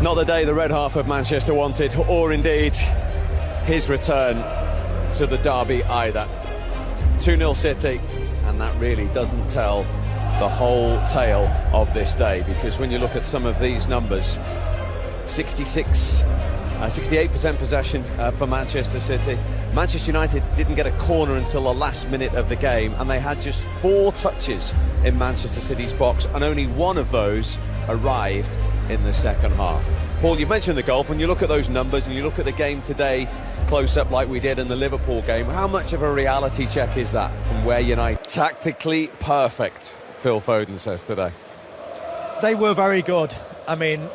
Not the day the red half of Manchester wanted, or indeed his return to the derby either. 2-0 City, and that really doesn't tell the whole tale of this day, because when you look at some of these numbers, 66 uh, 68% possession uh, for Manchester City. Manchester United didn't get a corner until the last minute of the game, and they had just four touches in Manchester City's box, and only one of those arrived in the second half. Paul, you mentioned the golf. When you look at those numbers and you look at the game today, close up like we did in the Liverpool game, how much of a reality check is that from where United tactically perfect? Phil Foden says today. They were very good. I mean,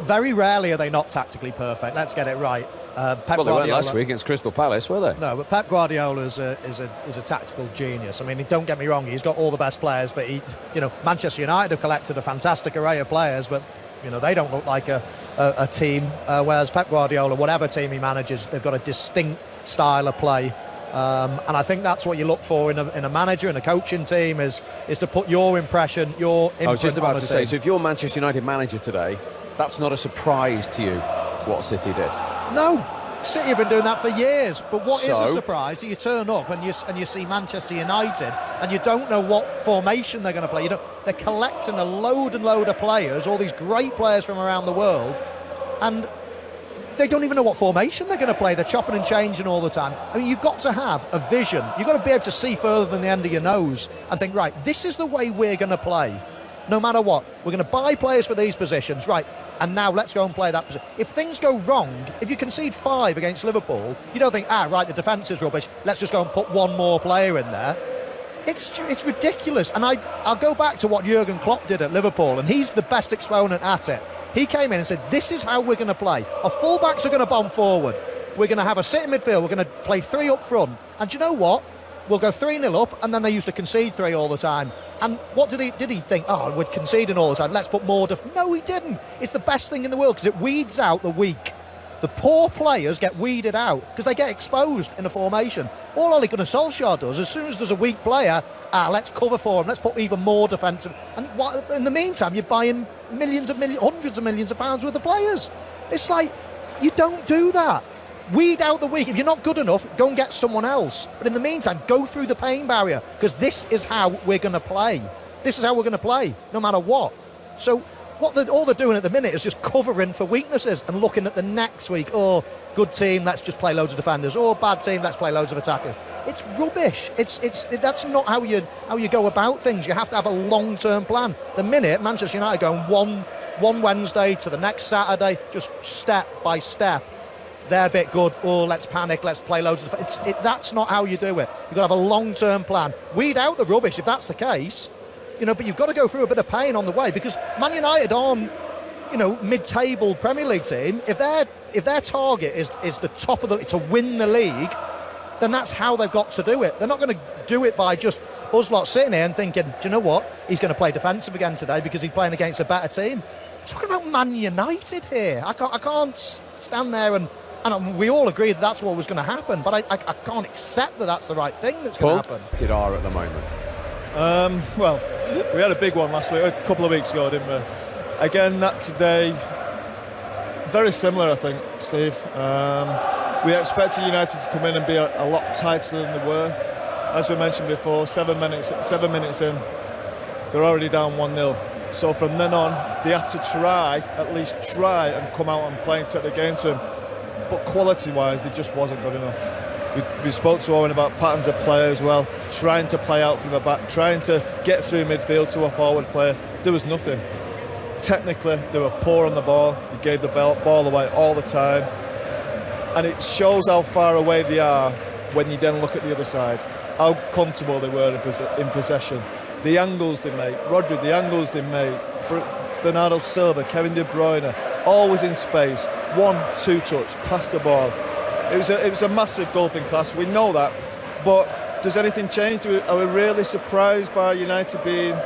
very rarely are they not tactically perfect. Let's get it right. Uh, Pep well, they Guardiola, weren't last week against Crystal Palace, were they? No, but Pep Guardiola is a, is a is a tactical genius. I mean, don't get me wrong; he's got all the best players, but he, you know, Manchester United have collected a fantastic array of players, but you know they don't look like a a, a team. Uh, whereas Pep Guardiola, whatever team he manages, they've got a distinct style of play. Um, and I think that's what you look for in a, in a manager and a coaching team is is to put your impression, your. I was just about to say, so if you're Manchester United manager today, that's not a surprise to you, what City did. No, City have been doing that for years. But what so, is a surprise? That you turn up and you and you see Manchester United, and you don't know what formation they're going to play. You know, they're collecting a load and load of players, all these great players from around the world, and they don't even know what formation they're going to play. They're chopping and changing all the time. I mean, you've got to have a vision. You've got to be able to see further than the end of your nose and think, right, this is the way we're going to play. No matter what, we're going to buy players for these positions. Right, and now let's go and play that position. If things go wrong, if you concede five against Liverpool, you don't think, ah, right, the defence is rubbish, let's just go and put one more player in there. It's, it's ridiculous. And I, I'll go back to what Jurgen Klopp did at Liverpool, and he's the best exponent at it. He came in and said, this is how we're going to play. Our fullbacks are going to bomb forward. We're going to have a sitting midfield. We're going to play three up front. And you know what? We'll go 3 0 up, and then they used to concede three all the time. And what did he did he think? Oh, we're conceding all the time. Let's put more. Def-. No, he didn't. It's the best thing in the world because it weeds out the weak. The poor players get weeded out because they get exposed in a formation. All Ole Gunnar Solskjaer does, as soon as there's a weak player, ah, let's cover for him. Let's put even more defensive. And what, in the meantime, you're buying millions of millions, hundreds of millions of pounds worth of players. It's like you don't do that. Weed out the weak. If you're not good enough, go and get someone else. But in the meantime, go through the pain barrier because this is how we're going to play. This is how we're going to play, no matter what. So what they're, all they're doing at the minute is just covering for weaknesses and looking at the next week. Oh, good team, let's just play loads of defenders. Oh, bad team, let's play loads of attackers. It's rubbish. It's it's that's not how you how you go about things. You have to have a long-term plan. The minute Manchester United going one one Wednesday to the next Saturday, just step by step they're a bit good. Oh, let's panic. Let's play loads of. It's, it, that's not how you do it. You've got to have a long-term plan. Weed out the rubbish if that's the case, you know. But you've got to go through a bit of pain on the way because Man United aren't, you know, mid-table Premier League team. If their if their target is is the top of the to win the league, then that's how they've got to do it. They're not going to do it by just us lot sitting here and thinking, do you know what? He's going to play defensive again today because he's playing against a better team. We're talking about Man United here. I can't I can't stand there and and we all agree that that's what was going to happen, but I, I, I, can't accept that that's the right thing that's going to happen. Did are at the moment? Um, well, we had a big one last week, a couple of weeks ago, didn't we? Again, that today, very similar, I think, Steve. Um, we expected United to come in and be a, a, lot tighter than they were. As we mentioned before, seven minutes, seven minutes in, they're already down 1 0. So from then on, they have to try, at least try, and come out and play and take the game to them but quality-wise, it just wasn't good enough. We, we, spoke to Owen about patterns of play as well, trying to play out from the back, trying to get through midfield to a forward player. There was nothing. Technically, they were poor on the ball. They gave the ball away all the time. And it shows how far away they are when you then look at the other side, how comfortable they were in, possession. The angles they make, Rodri, the angles they make, Bernardo Silva, Kevin De Bruyne, always in space, one, two touch, pass the ball. It was a, it was a massive golfing class. We know that, but does anything change? Do we, are we really surprised by United being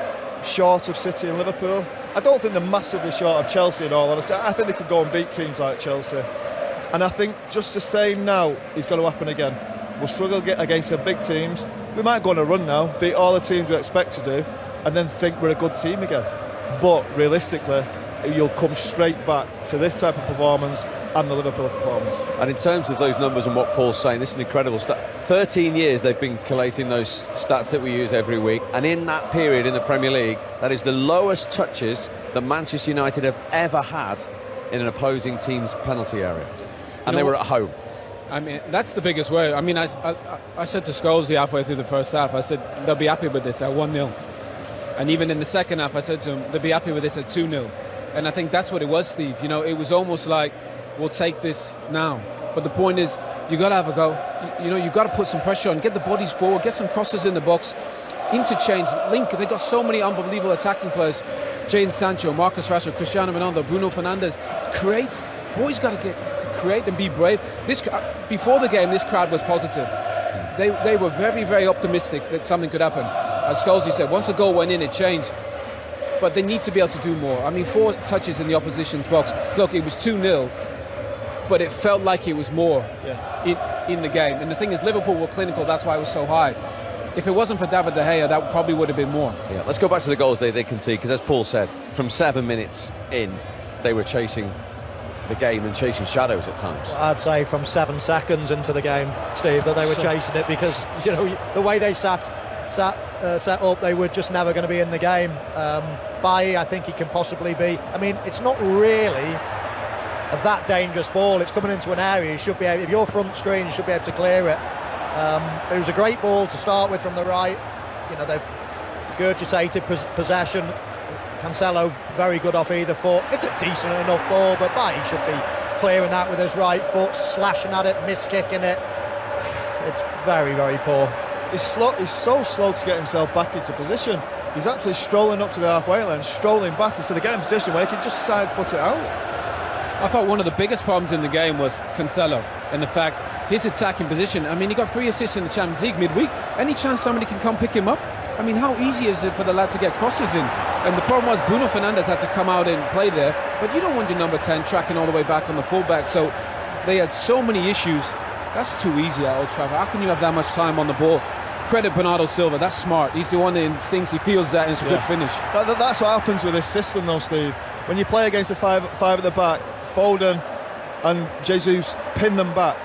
short of City and Liverpool? I don't think they're massively short of Chelsea in all honesty. I think they could go and beat teams like Chelsea. And I think just the same now is going to happen again. We'll struggle against the big teams. We might go on a run now, beat all the teams we expect to do, and then think we're a good team again. But realistically, you'll come straight back to this type of performance and the Liverpool performance. And in terms of those numbers and what Paul's saying, this is an incredible stat. 13 years they've been collating those stats that we use every week, and in that period in the Premier League, that is the lowest touches that Manchester United have ever had in an opposing team's penalty area. And you they were at home. I mean, that's the biggest way. I mean, I, I, I said to Scholesy halfway through the first half, I said, they'll be happy with this at 1 0. And even in the second half, I said to him, they'll be happy with this at 2 0. And I think that's what it was, Steve. You know, it was almost like, we'll take this now. But the point is, you got to have a go. You, know, you got to put some pressure on, get the bodies forward, get some crosses in the box, interchange, link. They've got so many unbelievable attacking players. Jadon Sancho, Marcus Rashford, Cristiano Ronaldo, Bruno Fernandes. Create. Boys got to get create and be brave. This uh, before the game, this crowd was positive. They, they were very, very optimistic that something could happen. As Scholesy said, once the goal went in, it changed. But they need to be able to do more. I mean, four touches in the opposition's box. Look, it was 2 0 but it felt like it was more yeah. in, in the game. And the thing is, Liverpool were clinical, that's why it was so high. If it wasn't for David De Gea, that probably would have been more. Yeah, let's go back to the goals they, they concede, because as Paul said, from seven minutes in, they were chasing the game and chasing shadows at times. I'd say from seven seconds into the game, Steve, that they were chasing it because you know the way they sat sat uh, set up, they were just never going to be in the game. Um, I think he can possibly be. I mean, it's not really that dangerous ball. It's coming into an area. You should be able, if you're front screen, you should be able to clear it. Um, it was a great ball to start with from the right. You know, they've gurgitated possession. Cancelo very good off either foot. It's a decent enough ball, but Bailly should be clearing that with his right foot, slashing at it, miss kicking it. It's very, very poor. He's slow. He's so slow to get himself back into position. He's actually strolling up to the halfway line, strolling back instead of getting in position where he can just side foot it out. I thought one of the biggest problems in the game was Cancelo and the fact his attacking position. I mean, he got three assists in the Champions League midweek. Any chance somebody can come pick him up? I mean, how easy is it for the lad to get crosses in? And the problem was Bruno Fernandes had to come out and play there, but you don't want your number 10 tracking all the way back on the fullback. So they had so many issues. That's too easy at Old Trafford. How can you have that much time on the ball? Credit Bernardo Silva. That's smart. He's the one that thinks he feels that, and it's a yeah. good finish. That, that's what happens with this system, though, Steve. When you play against the five, five at the back, Foden and Jesus pin them back,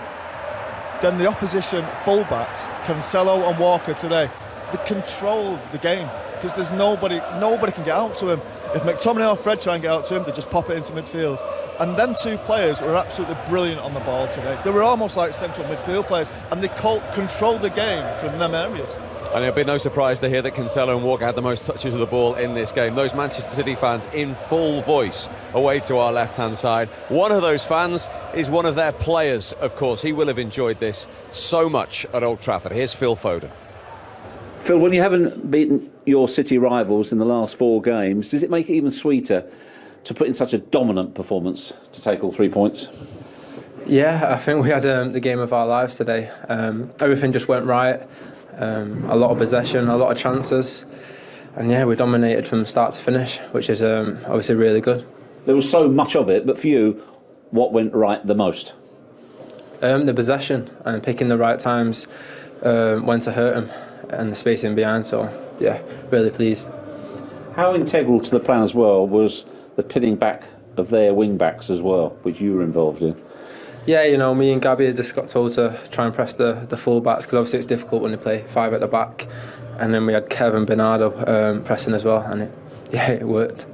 then the opposition fullbacks, Cancelo and Walker today, they control the game because there's nobody, nobody can get out to him. If McTominay or Fred try and get out to him, they just pop it into midfield. And them two players were absolutely brilliant on the ball today. They were almost like central midfield players, and they controlled the game from them areas. And it'll be no surprise to hear that Cancelo and Walker had the most touches of the ball in this game. Those Manchester City fans in full voice away to our left-hand side. One of those fans is one of their players, of course. He will have enjoyed this so much at Old Trafford. Here's Phil Foden. Phil, when you haven't beaten your City rivals in the last four games, does it make it even sweeter to put in such a dominant performance to take all three points? Yeah, I think we had um, the game of our lives today. Um, everything just went right. Um, a lot of possession, a lot of chances, and yeah, we dominated from start to finish, which is um, obviously really good. There was so much of it, but for you, what went right the most? Um, the possession and picking the right times um, when to hurt them and the spacing behind. So yeah, really pleased. How integral to the plan as well was the pinning back of their wing backs as well, which you were involved in? Yeah, you know, me and Gabby just got told to try and press the, the full backs because obviously it's difficult when they play five at the back. And then we had Kevin Bernardo um, pressing as well, and it, yeah, it worked.